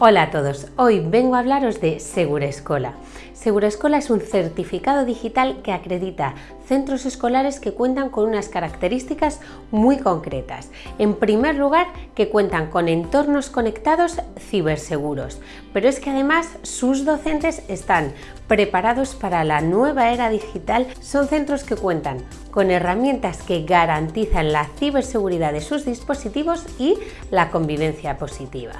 Hola a todos, hoy vengo a hablaros de Segurescola. Segurescola es un certificado digital que acredita centros escolares que cuentan con unas características muy concretas. En primer lugar, que cuentan con entornos conectados ciberseguros, pero es que además sus docentes están preparados para la nueva era digital. Son centros que cuentan con herramientas que garantizan la ciberseguridad de sus dispositivos y la convivencia positiva.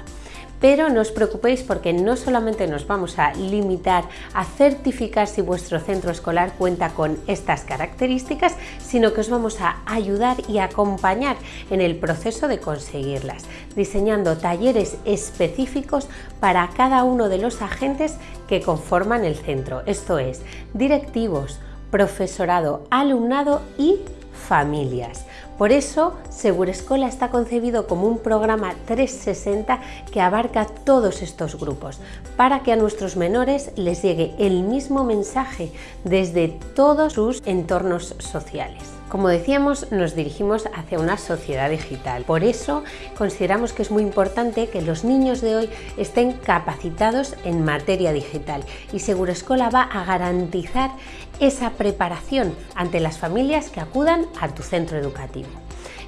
Pero no os preocupéis porque no solamente nos vamos a limitar a certificar si vuestro centro escolar cuenta con estas características, sino que os vamos a ayudar y acompañar en el proceso de conseguirlas, diseñando talleres específicos para cada uno de los agentes que conforman el centro, esto es, directivos, profesorado, alumnado y familias. Por eso, Segurescola está concebido como un programa 360 que abarca todos estos grupos, para que a nuestros menores les llegue el mismo mensaje desde todos sus entornos sociales. Como decíamos, nos dirigimos hacia una sociedad digital. Por eso consideramos que es muy importante que los niños de hoy estén capacitados en materia digital y Segurescola va a garantizar esa preparación ante las familias que acudan a tu centro educativo.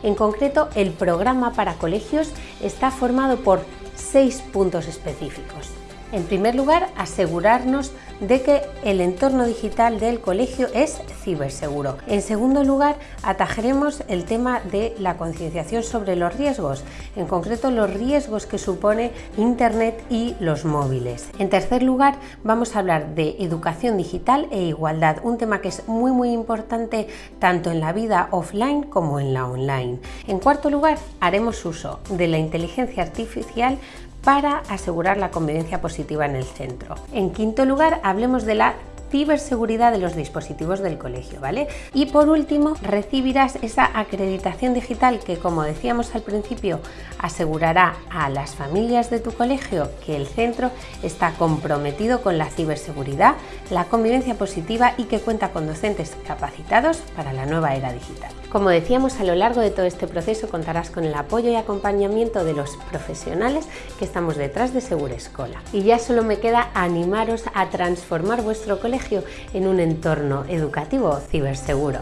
En concreto, el programa para colegios está formado por seis puntos específicos. En primer lugar, asegurarnos de que el entorno digital del colegio es ciberseguro. En segundo lugar, atajaremos el tema de la concienciación sobre los riesgos, en concreto los riesgos que supone Internet y los móviles. En tercer lugar, vamos a hablar de educación digital e igualdad, un tema que es muy muy importante tanto en la vida offline como en la online. En cuarto lugar, haremos uso de la inteligencia artificial para asegurar la convivencia positiva en el centro. En quinto lugar, hablemos de la ciberseguridad de los dispositivos del colegio, ¿vale? Y por último, recibirás esa acreditación digital que, como decíamos al principio, asegurará a las familias de tu colegio que el centro está comprometido con la ciberseguridad, la convivencia positiva y que cuenta con docentes capacitados para la nueva era digital. Como decíamos, a lo largo de todo este proceso contarás con el apoyo y acompañamiento de los profesionales que estamos detrás de Segura Escola. Y ya solo me queda animaros a transformar vuestro en un entorno educativo ciberseguro.